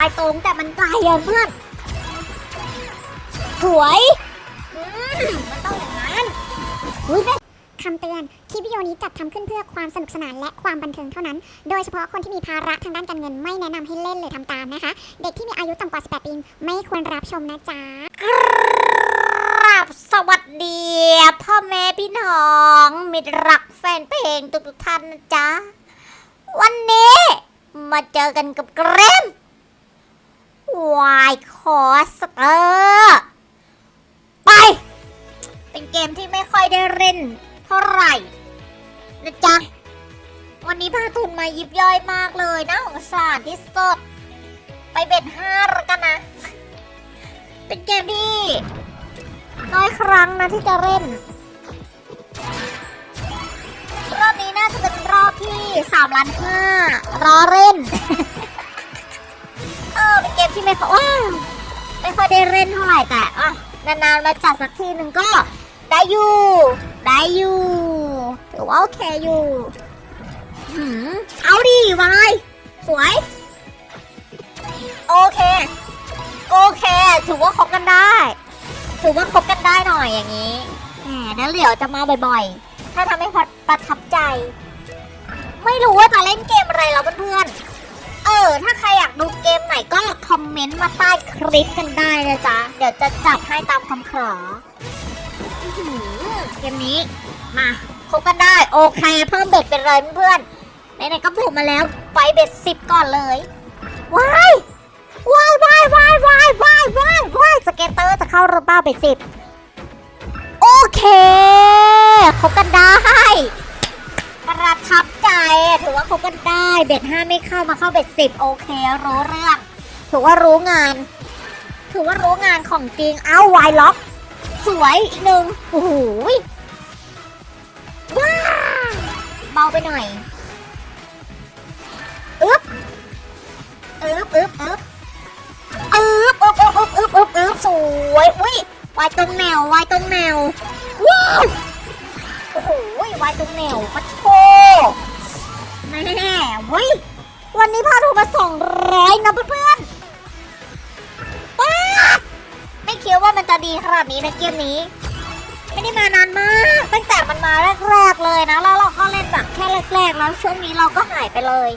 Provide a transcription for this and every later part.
ตายตรงแต่มันไกลอะเพื่อนสวยมันต้องอย่างนั้นอุ้ยคำเตือน คลิปวิดีโอนี้จัดทำขึ้นเพื่อความสนุกสนานและความบันเทิงเท่านั้น โดยเฉพาะคนที่มีภาระทางด้านการเงินไม่แนะนำให้เล่นหรือทำตามนะคะ เด็กที่มีอายุต่ำกว่า 18 ปีไม่ควรรับชมนะจ๊ะครับสวัสดี พ่อแม่พี่น้อง มิตรรักแฟนเพลงทุกท่านนะจ๊ะ วันนี้มาเจอกันกับเกรม วายคอสเตอร์ไป เป็นเกมที่ไม่ค่อยได้เล่นเท่าไหร่นะจ๊ะ วันนี้พาทุนมายิบย่อยมากเลยนะของสารที่สดไปเบ็ดห้าแล้วกันนะ เป็นเกมที่น้อยครั้งนะที่จะเล่น รอบนี้น่าจะเป็นรอบที่สามล้านห้ารอเล่น เกมที่ไม่ค่อยไม่ค่อยได้เล่นเท่าไหร่แต่อะนานๆมาจัดสักทีหนึ่งก็ได้อยู่ได้อยู่ถือว่าโอเคอยู่หืมเอาดีวายสวย โอเค โอเค ถือว่าคบกันได้ถือว่าคบกันได้หน่อยอย่างนี้แหมเดี๋ยวเหลียวจะมาบ่อยๆ ถ้าทำให้พอประทับใจ ไม่รู้ว่าจะเล่นเกมอะไรแล้วเพื่อน ออถ้าใครอยากดูเกมไหนก็คอมเมนต์มาใต้คลิปกันได้นะจ๊ะ เดี๋ยวจะจัดให้ตามคำขอเกมนี้ มาคบกันได้ โอเค เพิ่ม bet ไปเลยเพื่อนไหนๆก็ผูกมาแล้ว ไป bet สิบก่อนเลยว้ายว้ายว้ายว้ายว้ายว้ายว้ายว้าย scatter จะเข้าระบ้าไปสิบโอเคคบกันได้ ประทับใจถือว่าคบกันได้เบ็ดห้าไม่เข้ามาเข้าเบ็ดสิบโอเค รู้เรื่อง ถือว่ารู้งาน ถือว่ารู้งานของจริงเอ้าวายล็อก สวยอีกหนึ่งโอ้โหยว้าเบาไปหน่อยอึ๊บอึ๊บอึ๊บอึ๊บอึ๊บอึ๊บอึ๊บอึ๊บอึ๊บอึ๊บอึ๊บสวยอุ้ยวายตรงแนววายตรงแนวว้าวโอ้โหวายตรงแนวปะโช แม่เว้ยวันนี้พาถูกมาสองร้อยนะเพื่อนๆป๊าไม่คิดว่ามันจะดีขนาดนี้นะเกมนี้ ไม่ได้มานานมาก ตั้งแต่มันมาแรกๆเลยนะ แล้วเราก็เล่นแบบแค่แรกๆ แล้วช่วงนี้เราก็หายไปเลย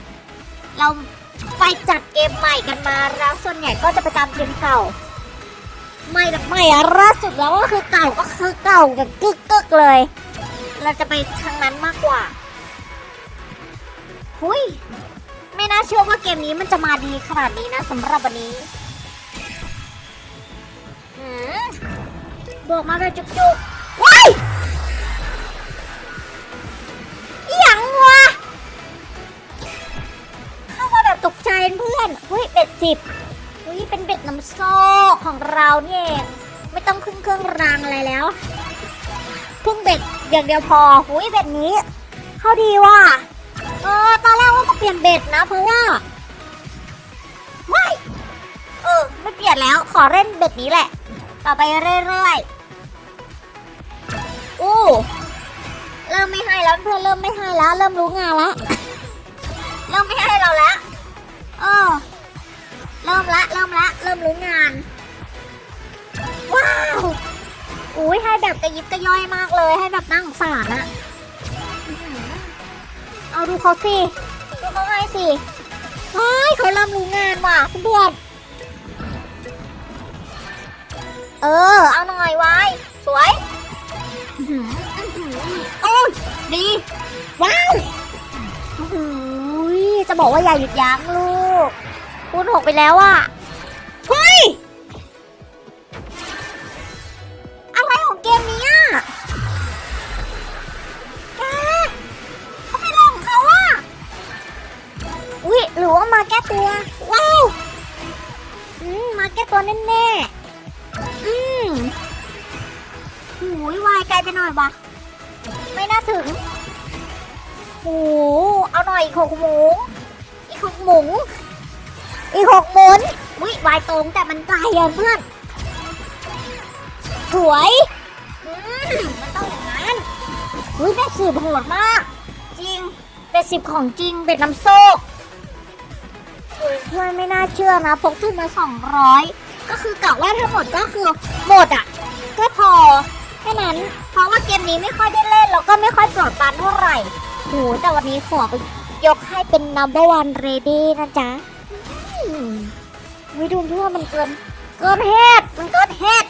เราไปจัดเกมใหม่กันมาแล้วส่วนใหญ่ก็จะไปตามเกมเก่าไม่แบบไม่อะล่าสุดแล้วก็คือเก่าก็คือเก่าแบบกึกกึกๆเลย เราจะไปทางนั้นมากกว่า หุยไม่น่าเชื่อว่าเกมนี้มันจะมาดีขนาดนี้นะสำหรับวันนี้บวกมาแบบจุกๆว้ายอหย่างวะเข้ามาแบบตกใจเพื่อนเฮ้ยเบ็ดสิบเฮ้ยเป็นเบ็ดน้ำโซกของเราเนี่ยเองไม่ต้องพึ่งเครื่องรางอะไรแล้วพึ่งเบ็ดอย่างเดียวพอหุยเบ็ดนี้ เข้าดีว่ะ เออตอนแรกว่าจะเปลี่ยนเบ็ดนะ เพราะว่าไม่เออ ไม่เปลี่ยนแล้วขอเล่นเบ็ดนี้แหละ ต่อไปเรื่อยๆอู้เริ่มไม่ให้แล้วเพื่อนเริ่มไม่ให้แล้ว เริ่มรู้งานแล้วเริ่มไม่ให้เราแล้วเออเริ่มละเริ่มละเริ่มรู้งาน ว้าวอุ้ยให้แบบกระยิบกระย่อยมากเลยให้แบบนั่งสารอะ เอาดูเขาสิ ดูเขาให้สิเฮ้ยเขาเริ่มรู้งานว่ะเพื่อนเออ เอาหน่อยไว้สวยอื้หืออื้อหือโอ้ยดี ว้าวโอ้โหจะบอกว่าอย่าหยุดยั้งลูกคูณหกไปแล้วอะเฮ้ย อืมหูยวายไกลไปหน่อยวะไม่น่าถึงโอ้โหเอาหน่อยอีกหกหมู อีกหกหมู อีกหกหมุนวิวายตรงแต่มันไกลอะเพื่อน สวย อืมมันต้องอย่างนั้นอุ้ยเป็ดสิบโหดมาก จริงเป็ดสิบของจริงเป็ดน้ำโซกเพื่อนไม่น่าเชื่อนะพกทุนมาสองร้อย ก็คือกะว่าทั้งหมดก็คือหมดอะ ก็พอแค่นั้น เพราะว่าเกมนี้ไม่ค่อยได้เล่นแล้วก็ไม่ค่อยโปรดปรานเท่าไหร่โหแต่วันนี้ขอไปยกให้เป็น number one ready นะจ๊ะไม่ดูเพื่อนมันเกิน เกินเหตุมันเกินเหตุ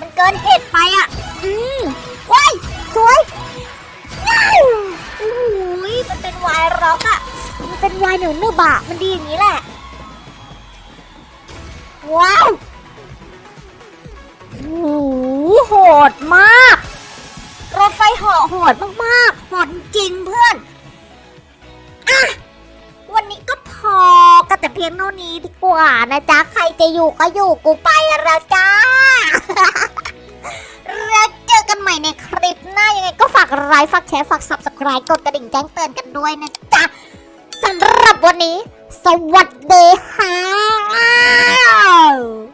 มันเกินเหตุไปอะ อืมว้ายสวยว้าวโอ้โหมันเป็นวายร็อกอะ มันเป็นวายหนูนึบอะมันดีอย่างนี้แหละ ว้าวโอ้โหโหดมาก รถไฟเหาะโหดมากๆโหดจริงเพื่อนอะวันนี้ก็พอกันแต่เพียงเท่านี้ดีกว่านะจ๊ะ ใครจะอยู่ก็อยู่กูไปแล้วจ้าแล้วเจอกันใหม่ในคลิปหน้ายังไงก็ฝากไลค์ฝากแชร์ฝาก subscribe กดกระดิ่งแจ้งเตือนกันด้วยนะจ๊ะสำหรับวันนี้ สวัสดีค่ะ